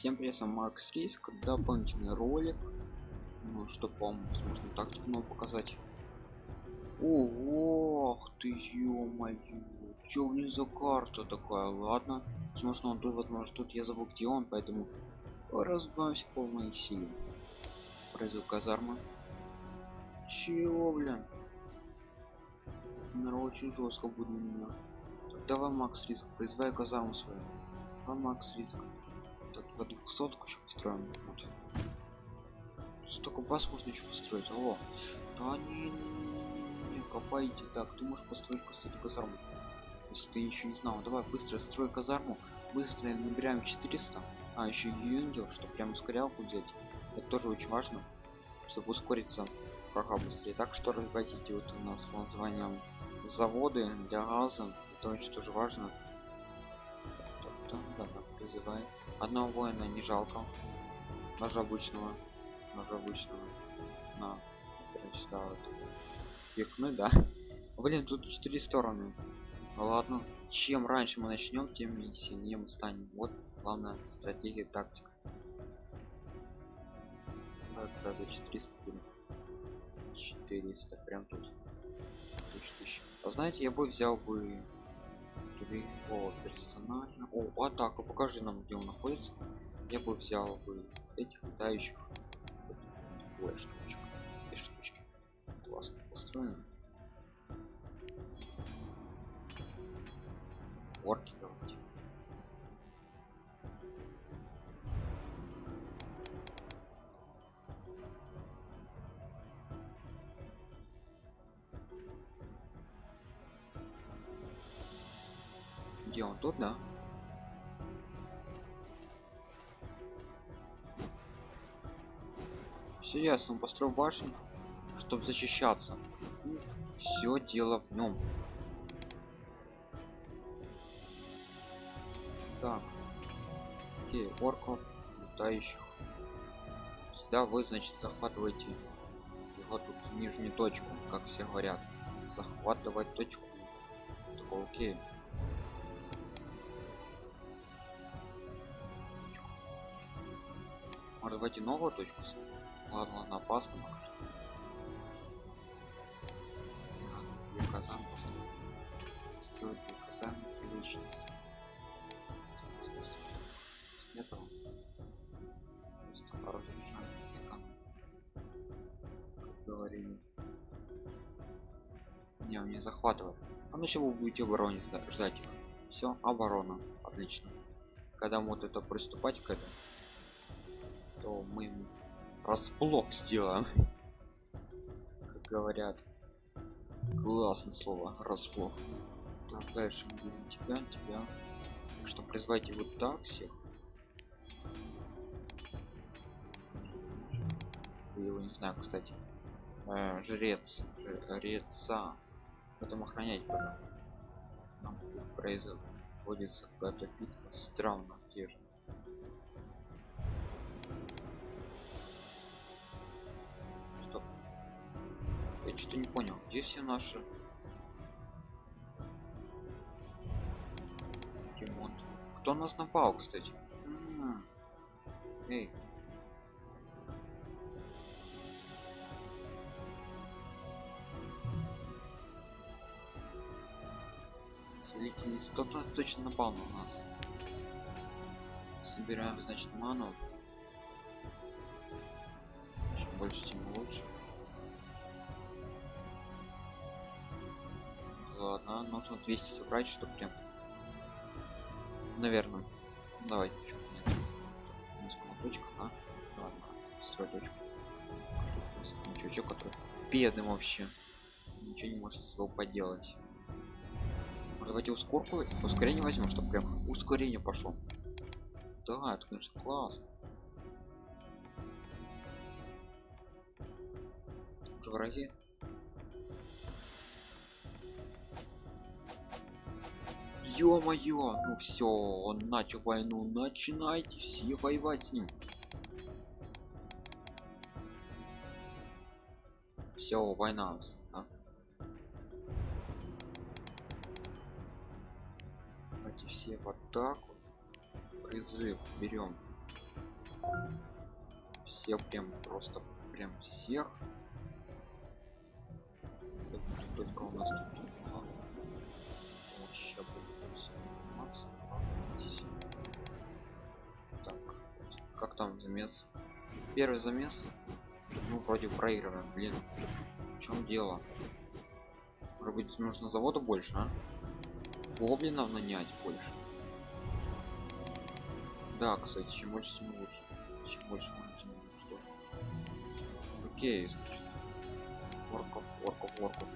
Всем привет, с вами Макс Риск, дополнительный ролик, ну, чтобы вам, возможно, тактику нам показать. Ох ты, ё-моё, чё у них за карта такая, ладно. Возможно, он тут, возможно, тут я забыл, где он, поэтому разбавимся по моей силе. Произвел казарма. Чего, блин? Наверное, очень жестко будет на меня. Давай, Макс Риск, произвай казарму свою. А Макс Риск. Так, по двухсотку еще построим. Вот. Столько баз можно еще построить. Алло. Да не, не, копайте. Так, ты можешь построить, кстати, казарму. Если ты еще не знал. Давай, быстро строй казарму. Быстро набираем 400. А, еще юнгел, чтобы прям ускорялку взять. Это тоже очень важно, чтобы ускориться прага быстрее. Так что разбавите вот у нас по названием заводы для газа. Это очень тоже важно. Да, да, да, призывай. Одного воина не жалко. Ножа обычного. Ножа обычного. На. Сюда вот. Пихнуть, да? Блин, тут четыре стороны. Ну ладно. Чем раньше мы начнем, тем сильнее мы станем. Вот главная стратегия, тактика. Так, за 400 будет. 400, прям тут. Тысяч, тысяч. А знаете, я бы взял бы о персонально о атака покажи нам где он находится. Я бы взял бы этих летающих Ой, штучек. И штучки. Классно построено. Орки где он тут да. Все ясно он построил башню чтобы защищаться. Все дело в нем так. Окей орков летающих. Сюда вы значит захватываете его тут нижнюю точку как все говорят. Захватывать точку. Такой, окей Войти новую точку? Ладно, ладно, опасно пока что. Надо казан построить. Строить казан личницы. С этого. Просто разрушаем как говорили. Не, он не захватывает. А ну чего вы будете обороне ждать? Все, оборона. Отлично. Когда мы вот это приступать к этому, то мы расплох сделаем. Как говорят классное слово расплох так дальше мы будем тебя тебя. Так что призвайте вот так всех. Его не знаю кстати. Э, жрец жреца. Потом охранять потом нам производится какая-то битва. Странно же я что-то не понял где все наши? Ремонт. Кто нас напал кстати? М эй. Целитель кто-то точно напал на нас. Собираем значит ману. Чем больше тем лучше нужно 200 собрать чтобы прям наверное давай точка а? ладно строй точку. Чувачок который бедный вообще ничего не может с собой поделать. Давайте ускорку ускорение возьмем чтобы прям ускорение пошло. Да это конечно классно. Уже враги Ё-моё, ну все, он начал войну, начинайте все воевать с ним. Все, война. А? Давайте все в атаку. Призыв берем. Всех прям просто прям всех. Только у нас тут там замес? Первый замес. Ну, вроде проигрываем, блин. В чем дело? Может быть, нужно завода больше, а? Гоблинов нанять больше. Да, кстати, чем больше, тем лучше. Чем больше, тем лучше тоже. Окей, значит. Орков, орков, орков.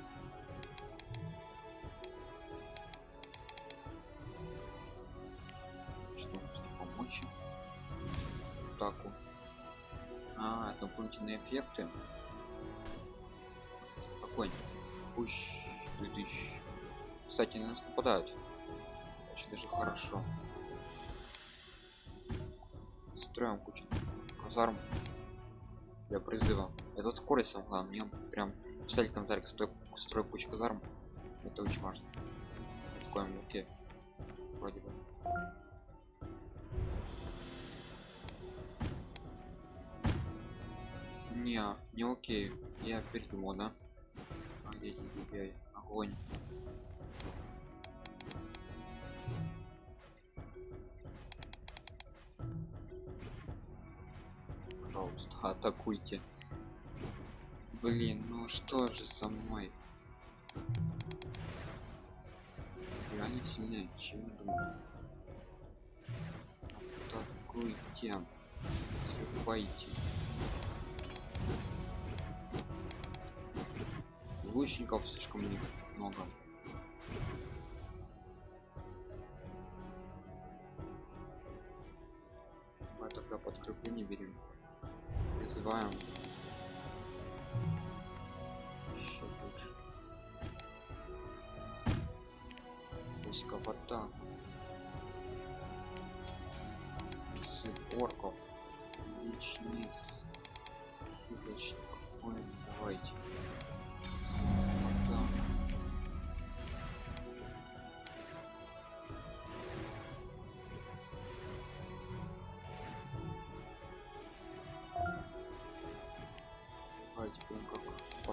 Дополнительные эффекты. Какой? Пусть 2000. Кстати, на нас нападают. Очень даже хорошо. Строим кучу казарм для призыва. Это скорость самое Мне прям писать в комментариях, стой, строй кучу казарм. Это очень важно. Такое окей. Не, не окей. Я передумал, да? А огонь? Пожалуйста, атакуйте. Блин, ну что же со мной? Реально сильнее, чем думаю. Атакуйте. Срубайте. Лучников слишком много.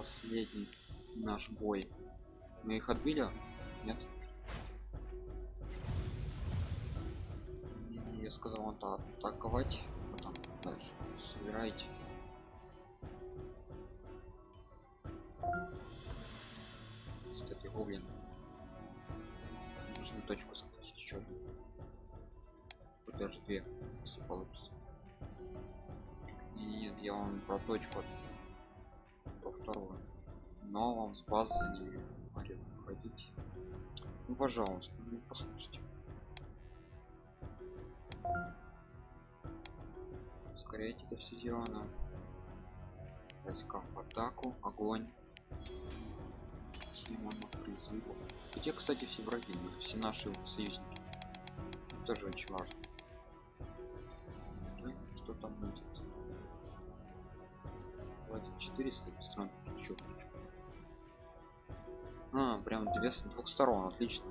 Последний наш бой. Мы их отбили? Нет? Я сказал он атаковать. Потом дальше собирайте. Кстати, гоблин. Нужно точку захватить еще. даже две, если получится. Не, Нет, я вам про точку вторую. Но вам с базы не говорит ходить. Ну пожалуйста, ну послушайте. Ускоряйте это все дело на в атаку, огонь. Тема на призыву. Где, кстати, все враги, все наши союзники. Тоже очень важно. Что там будет? Хватит 400 стран. Чё, чё? А, прям две с двух сторон, отлично.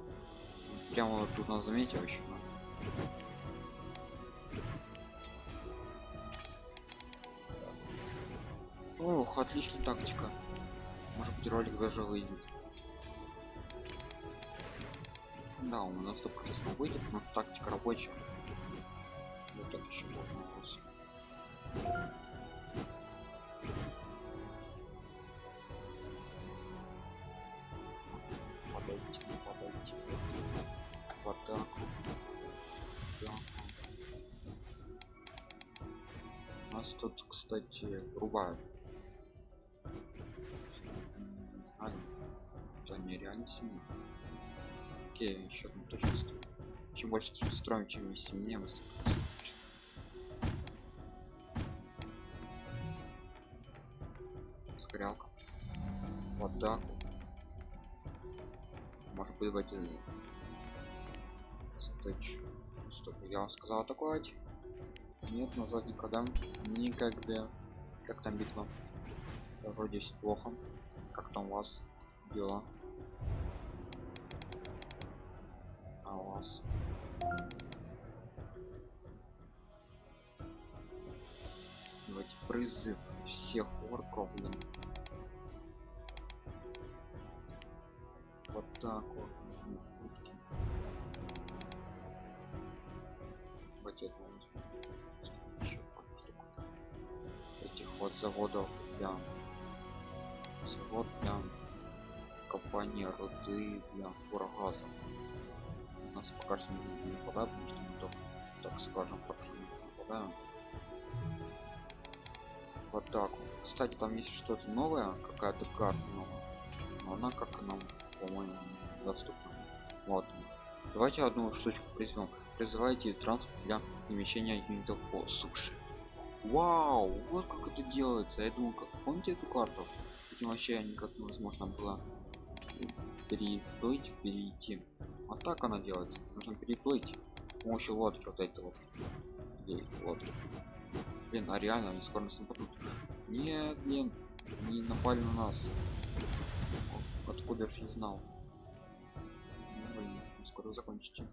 Прямо тут на замете вообще. Ох, отличная тактика. Может быть ролик даже выйдет. Да, у нас 100% выйдет, потому что тактика рабочая. Нас тут, кстати, рубают. Не знаю. Это нереально сильно. Окей, еще одну точку строим. Чем больше строим, чем мы сильнее мы становимся. Скорялка. В атаку. Может быть в один. Сточ. Стоп, я вам сказал атаковать. Нет, назад никогда. Никогда. Как там битва? Вроде все плохо. Как там у вас дела? А у вас? давайте призыв всех орков блин вот так вот пару штук. этих вот заводов для завод для копания руды для фургаза у нас пока что не, нападают потому что мы тоже так скажем хорошо не нападаем в атаку кстати там есть что-то новое какая-то карта новая. Но она как нам по-моему доступна вот. Давайте одну штучку призовем призывайте транспорт для перемещения юнитов по суше. Вау вот как это делается. Я думаю как помните эту карту? Этим вообще никак невозможно было переплыть перейти. А так она делается. Нужно переплыть с помощью лодки вот этой вот. Или лодки. Блин а реально они скоро нас нападут. Нет блин не напали на нас. Откуда же не знал? Ну, блин, скоро закончите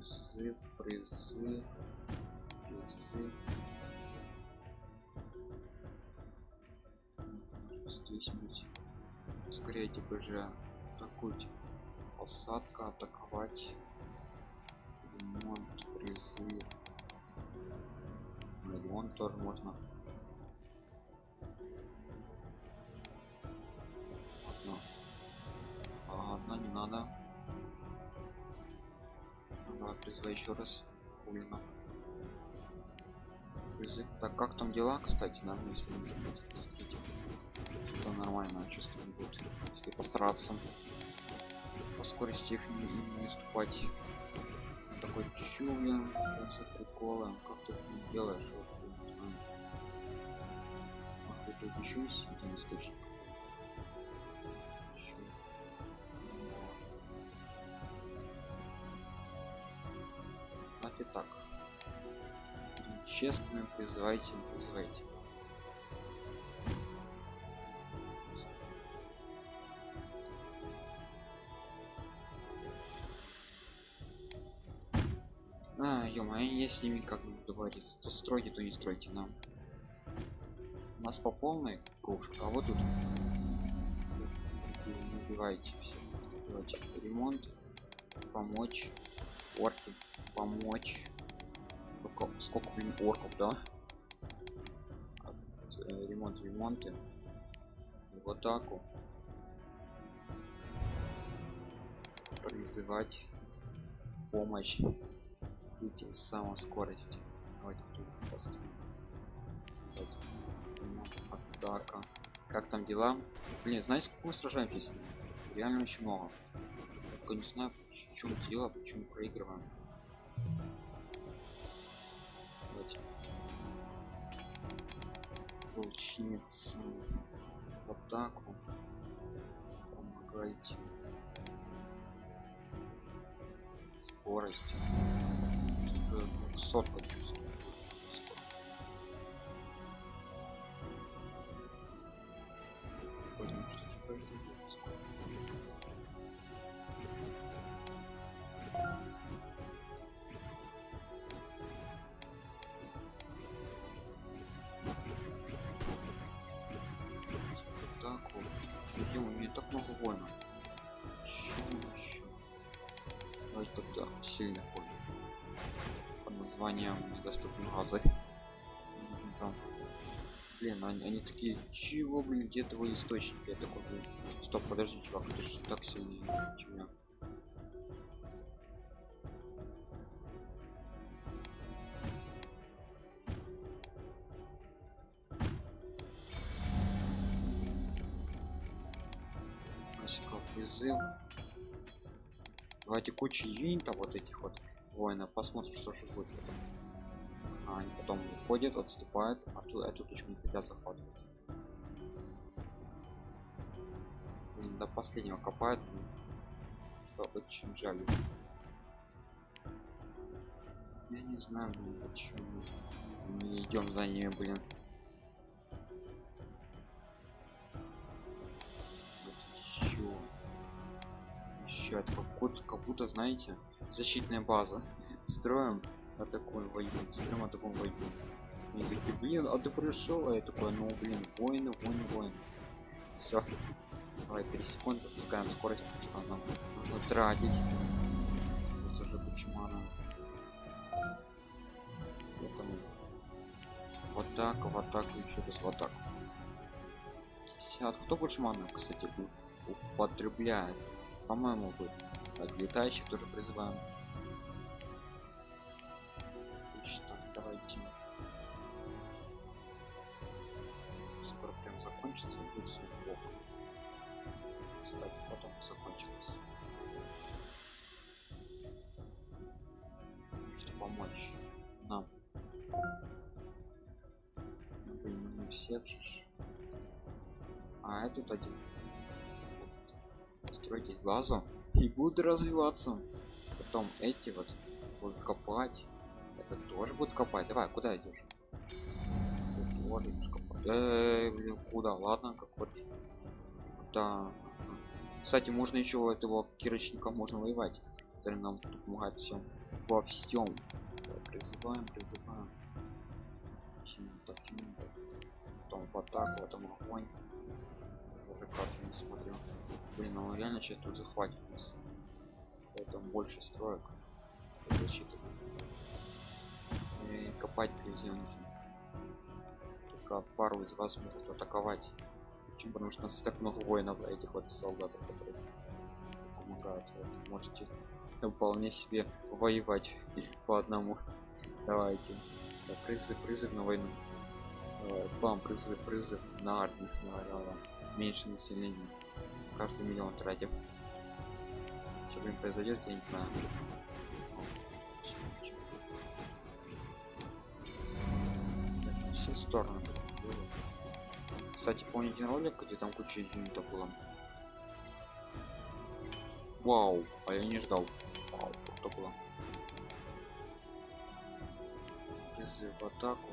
призыв призыв призыв здесь быть. Скорее типа же атакуйте. Посадка атаковать. Ремонт призыв ремонт тоже можно. Одно. А одна не надо Давай, призывай еще раз Улина. Призыв. Так, как там дела, кстати, да, если не смотрите. Это нормально, чувствую будет, если постараться по скорости их не, не уступать. Такой чуя, что за приколы, как ты это делаешь, вот, тут есть один источник. Давайте так. Честно, призывайте, призывайте. А, я с ними как бы договориться. То стройте, то не стройте нам. У нас по полной кружка, а вот тут убивайте все. Давайте ремонт, помочь, орки, помочь. Сколько, сколько блин, орков, да? А, э, Ремонт, ремонты. В атаку. Призывать помощь видите самой скорости давайте тут поставим Давайте. атака как там дела блин знаете сколько мы сражаемся реально очень много только не знаю в чем дело почему проигрываем давайте. Волчница. В атаку помогайте скорость. Сотка чувствую много воинов. Давайте тогда сильно воин под названием недоступны газы там. Блин они, они такие чего блин где твой источник я такой блин стоп подожди чувак ты же так сильнее чем кучу юнитов вот этих вот воинов посмотрим что же будет потом. А, они потом уходят отступают а тут эту точку не хотят захватывать. Блин, до последнего копают блин, что очень жаль. Я не знаю блин, почему не идем за ними блин это как как будто знаете защитная база. Строим атакуем воюем с трем атакуем воюем они такие блин а ты пришел? А я такой ну блин воины воины воины все давай 3 секунды запускаем скорость потому что нам нужно тратить. Просто уже куча мана поэтому вот так в атаку еще раз в атаку 50 кто больше мана кстати употребляет по-моему вы так летающих тоже призываем. Отлично, давайте. Скоро прям закончится будет все плохо. Кстати потом закончилось. Что помочь нам. Блин, не ж. а этот один стройтесь базу и будут развиваться. Потом эти вот будут копать. Это тоже будет копать. Давай куда идешь? Идешь копать. Эй, блин, куда? Ладно как хочешь. Да. Кстати можно еще этого кирочника можно воевать который нам помогает всем во всем призываем призываем. Почему-то, почему-то. потом в атаку потом огонь карту не смотрю блин ну реально сейчас тут захватит нас. Поэтому больше строек. Защиты и копать друзья нужно. Только пару из вас могут атаковать. Почему? Потому что у нас так много воинов этих вот солдат которые помогают. Вот, можете вполне себе воевать по одному. Давайте. Так, призыв призыв на войну. Бам призыв призыв на армию снаряда меньше населения. Каждый миллион тратив что блин произойдет я не знаю. Так, все стороны кстати помните ролик где там куча юнитов было? Вау а я не ждал. Вау круто было. Призыв в атаку.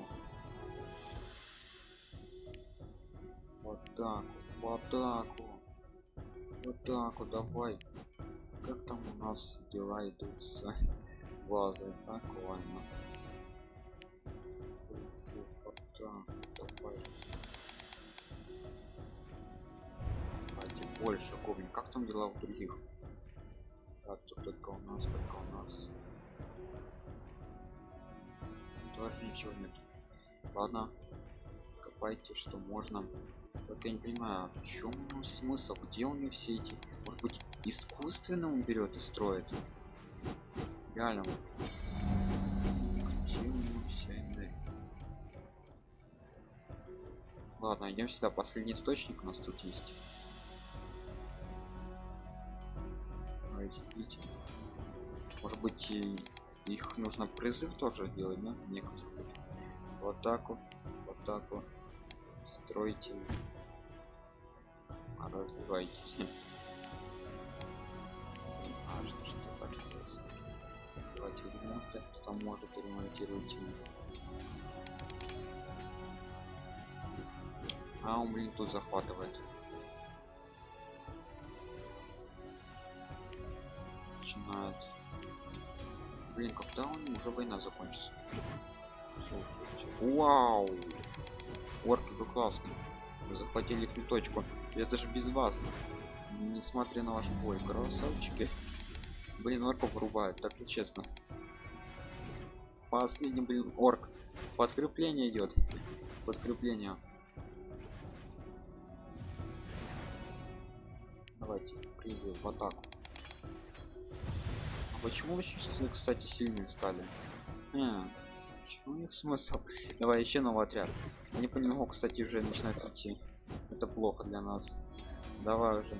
В атаку в атаку в атаку давай. Как там у нас дела идут с базой? Так ладно. Давай. Давайте больше говнин как там дела у других? Так тут только у нас только у нас. Тоже ничего нет. Ладно копайте что можно только я не понимаю в чем смысл? Где у него все эти может быть искусственно он берет и строит? Реально. Вот. где у него вся энергия? Ладно идем сюда. Последний источник у нас тут есть. Давайте видите? Может быть и их нужно призыв тоже делать да некоторых в атаку в атаку стройте а развивайтесь важно что так происходит давайте ремонты кто может ремонтируйте. А он блин тут захватывает. Начинает. Блин когда он уже война закончится? Слушайте. вау! Орки вы классные. Захватили их точку это же без вас. Несмотря на ваш бой красавчики. Блин орков вырубают так нечестно. Последний блин орк. Подкрепление идет. Подкрепление. Давайте призыв в атаку. А почему сейчас, кстати сильные стали? А, почему у них смысл? Давай еще новый отряд. Они понемногу кстати уже начинают идти это плохо для нас. Давай уже.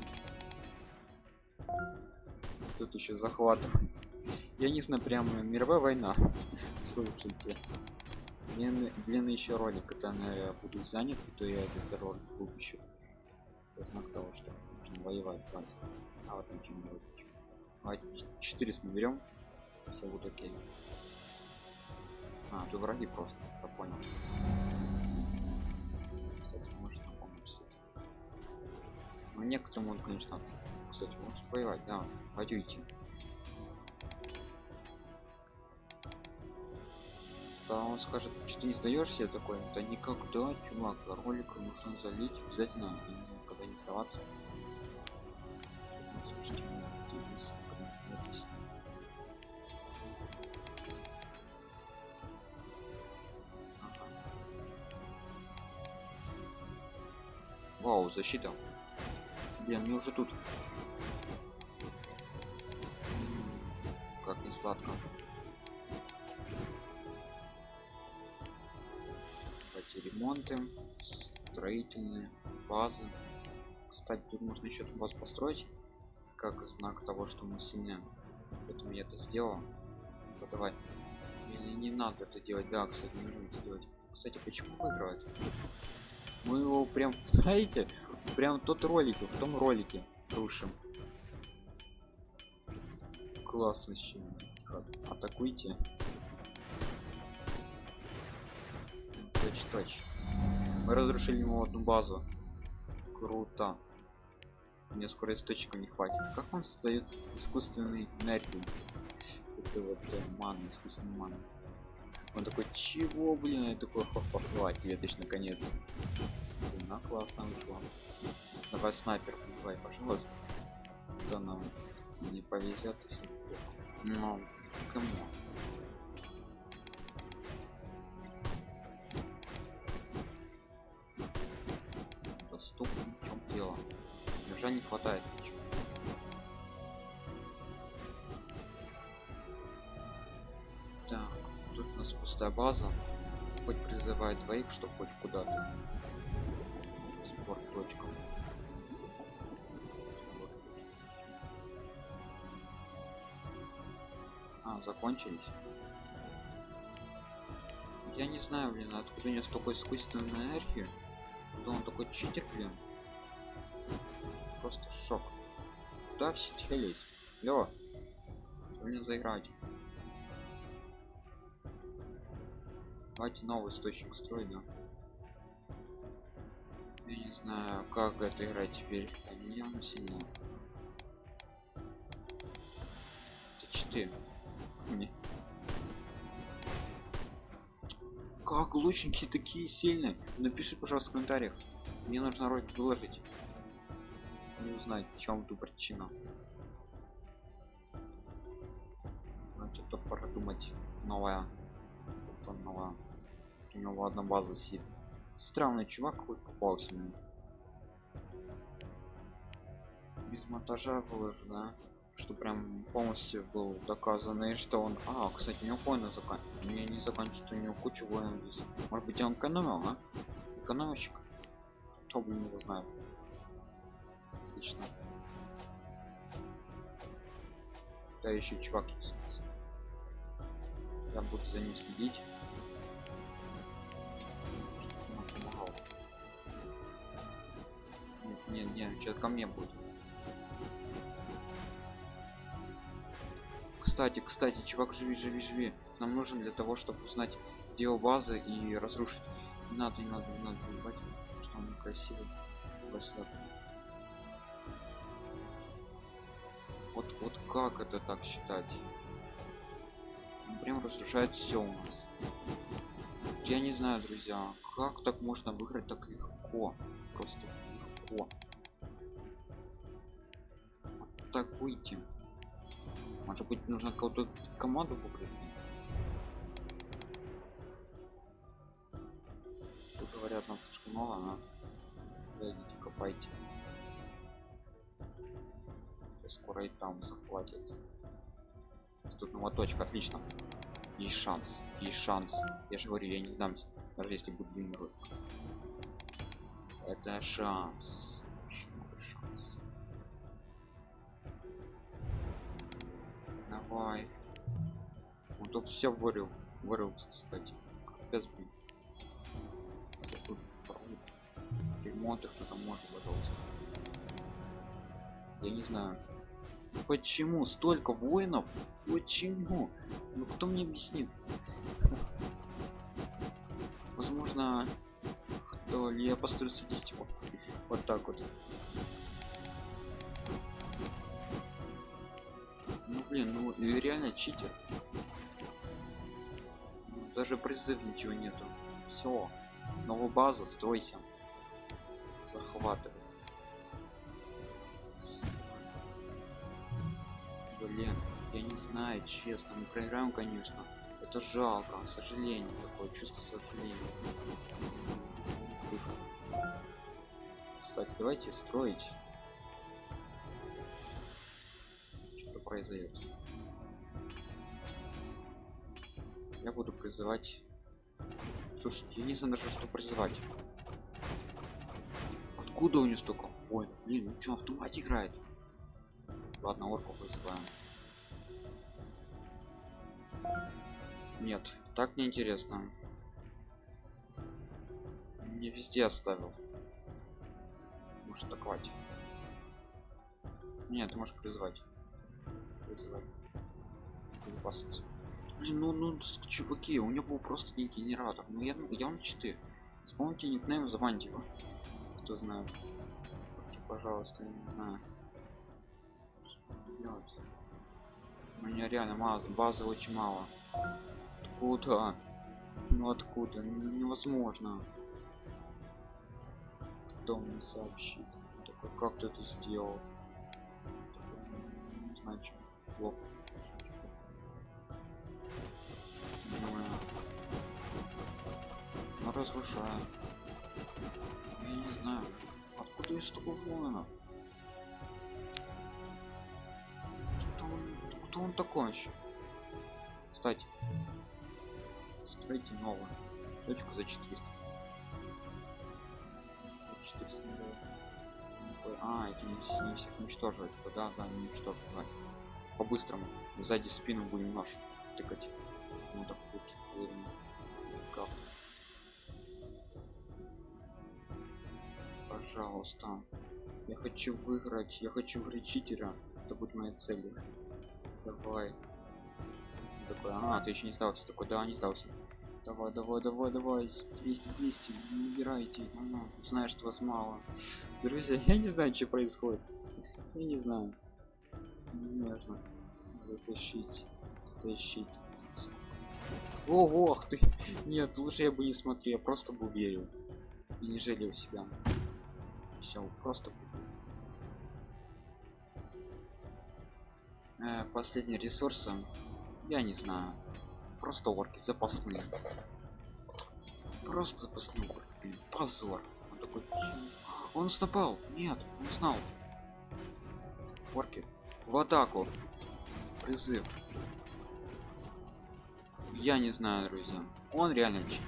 Тут еще захватываем я не знаю прямо мировая война. Слушайте. Блин, блин еще ролик это я буду занят то я этот ролик выпущу. Это знак того что нужно воевать брать. а вот ничего не выпущу давайте 400 наберем все будет окей. А тут враги просто я понял ну некоторым он конечно кстати может воевать да воюйте Да он скажет, что ты не сдаешься, такой, да никогда, чувак, ролик нужно залить обязательно, и никогда не сдаваться. Слушайте. Вау, защита. Блин, мне уже тут. Как не сладко. Давайте ремонты, строительные базы. Кстати, тут можно еще базу построить, как знак того, что мы сильны. Поэтому я это сделал. Ну, давай. Или не надо это делать? Да, кстати, не нужно это делать. Кстати, почему выигрывает? Мы его прям, знаете, прям тот ролик, в том ролике рушим. Классно еще. Атакуйте. Точь, точь. Мы разрушили ему одну базу. Круто. Мне скоро источника не хватит. Как он создает искусственный энергию? Это вот э, мана, искусственный мана. Он такой, чего, блин, я такой, ха-ха-ха, ответишь наконец. Блин, а классно вышло. Давай снайпер, давай, пожалуйста. То нам не повезет, всё. Ну, кому? Доступно, в чем дело? Уже не хватает ничего. Нас пустая база. Хоть призывает двоих, чтобы хоть куда-то. Спорт точка. А, закончились. Я не знаю, блин, откуда у него столько искусственной энергии. Да он такой читер, блин. Просто шок. Куда все телись? Лё, блин, заиграть. Давайте новый источник строить, да? Я не знаю, как это играть теперь. Они явно сильнее. Это 4. Мне. Как лучники такие сильные? Напиши, пожалуйста, в комментариях. Мне нужно ролик выложить. Не узнать, в чем тут причина. Значит, то пора думать. Новая. Новая. У него одна база сидит. Странный чувак какой попался мне. Без монтажа выложено, что прям полностью был доказано, и что он... А, кстати, у него воины закан... Не заканчивается, у него куча воинов здесь. Может быть, он экономил, а? Экономщик? Кто, блин, его знает. Отлично. Да, еще чувак есть. Я буду за ним следить. Нет, нет, нет, что ко мне будет. Кстати, кстати, чувак, живи, живи, живи. Нам нужен для того, чтобы узнать, где его база и разрушить. Не надо, не надо, не надо, ебать, что он. Красивый. Вот, вот как это так считать? Он прям разрушает все у нас. Я не знаю, друзья, как так можно выиграть так легко. Просто выйти. Может быть, нужно какую-то команду выбрать? Тут говорят, нам слишком мало? Да, идите копайте. Скоро и там захватят. Тут новая точка, отлично. Есть шанс, есть шанс. Я же говорю, я не сдамся, даже если будет ролик. Это шанс. Давай. Он тут все вырыл. Вырыл, кстати. Капец, блин. Ремонт их кто-то может, пожалуйста. Я не знаю. Почему столько воинов? Почему? Ну кто мне объяснит? Возможно, кто ли я построю статистику. Вот так вот. Блин, ну реально читер. Даже призыв ничего нету. Все новая база стройся. Захватывай. Блин я не знаю честно. Мы проиграем конечно. Это жалко. К сожалению такое чувство сожаления. Кстати давайте строить произойдет я буду призывать. Слушайте я не знаю даже что призывать. Откуда у него столько ой блин ну что автомат играет? Ладно орку вызываем. Нет так неинтересно не везде оставил. Может атаковать? Нет ты можешь призвать призывать безопасность блин ну ну чуваки у него был просто не генератор. Ну я я он 4 вспомните никнейм заваньте его кто знает. Пожалуйста я не знаю. Делать у меня реально мало базы очень мало. Откуда? Ну откуда? Ну, невозможно. Кто мне сообщит? Такой как ты это сделал? Что плохо мы разрушаем я не знаю откуда есть столько воинов? Что он кто он такой еще кстати стройте новую точку за 400 400 а эти не, не всех уничтоживать да да не уничтоживать по-быстрому. Сзади спину будем нож тыкать. Ну так вот как? Пожалуйста. Я хочу выиграть я хочу выиграть читера это будет моей целью давай. Такой а ты еще не сдался. Такой да не сдался. Давай давай давай давай. 200 200 не убирайте ну, знаешь что вас мало. Друзья я не знаю что происходит. Я не знаю нужно затащить. Затащить. Ого ты. Нет лучше я бы не смотрел я просто бы верил. И не жалел себя. Все просто э, последние ресурсы. Я не знаю. Просто орки запасные. Просто запасные орки позор. Он такой он стопал нет не знал орки в атаку. Призыв. Я не знаю друзья. Он реально чит.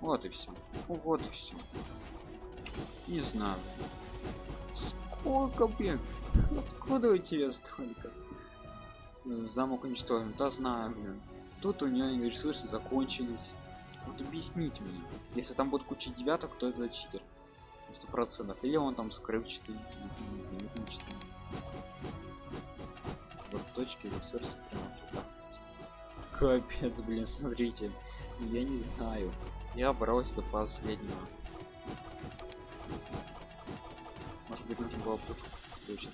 вот и все вот и все не знаю. Сколько блин? Откуда у тебя столько? Замок уничтожен. Да знаю блин. Тут у нее ресурсы закончились. Вот объясните мне. Если там будет куча девяток то это читер. Сто процентов. Или он там скрывчатый заметничатый вот точки ресурсы прямо туда капец блин смотрите я не знаю. Я боролся до последнего. Может быть нужно было пушку точно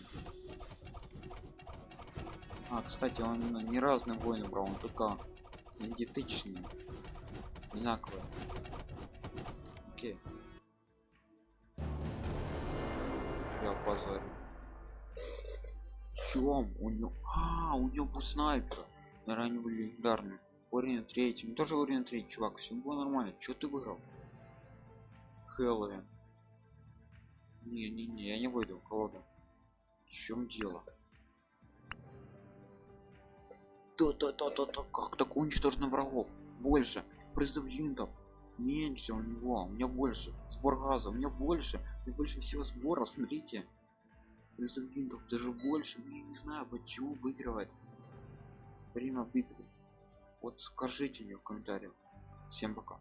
а кстати он не разные воины брал он только идентичный одинаковые. Окей. Я позорю чем у него а у него был снайпер. Ранее легендарный уровень третий тоже уровень третий чувак все было нормально. Что ты выиграл? Хэллоуин. Не не не я не выйду колоду. В чем дело? То то то то то как так уничтожено врагов? Больше. Призыв юнитов. Меньше у него у меня больше. Сбор газа у меня больше. У меня больше всего сбора смотрите призыв юнитов даже больше. Ну, я не знаю почему выигрывает время битвы. Вот скажите мне в комментариях. Всем пока